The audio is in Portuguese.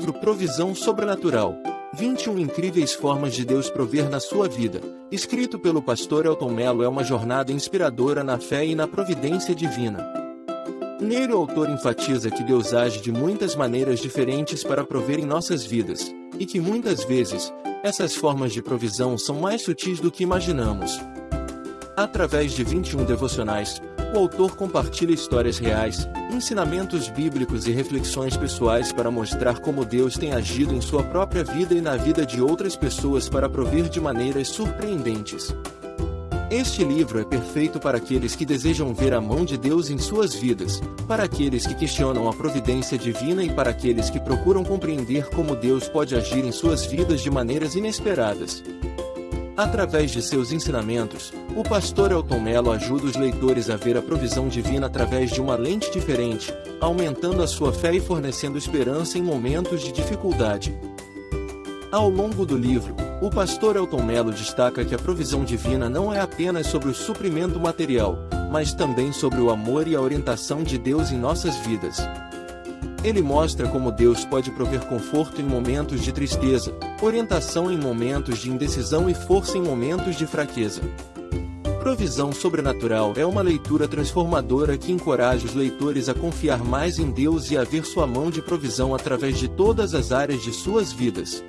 livro Provisão Sobrenatural. 21 incríveis formas de Deus prover na sua vida, escrito pelo pastor Elton Mello é uma jornada inspiradora na fé e na providência divina. Nele o autor enfatiza que Deus age de muitas maneiras diferentes para prover em nossas vidas, e que muitas vezes, essas formas de provisão são mais sutis do que imaginamos. Através de 21 devocionais, o autor compartilha histórias reais, ensinamentos bíblicos e reflexões pessoais para mostrar como Deus tem agido em sua própria vida e na vida de outras pessoas para prover de maneiras surpreendentes. Este livro é perfeito para aqueles que desejam ver a mão de Deus em suas vidas, para aqueles que questionam a providência divina e para aqueles que procuram compreender como Deus pode agir em suas vidas de maneiras inesperadas. Através de seus ensinamentos, o pastor Elton Mello ajuda os leitores a ver a provisão divina através de uma lente diferente, aumentando a sua fé e fornecendo esperança em momentos de dificuldade. Ao longo do livro, o pastor Elton Mello destaca que a provisão divina não é apenas sobre o suprimento material, mas também sobre o amor e a orientação de Deus em nossas vidas. Ele mostra como Deus pode prover conforto em momentos de tristeza, orientação em momentos de indecisão e força em momentos de fraqueza. Provisão Sobrenatural é uma leitura transformadora que encoraja os leitores a confiar mais em Deus e a ver sua mão de provisão através de todas as áreas de suas vidas.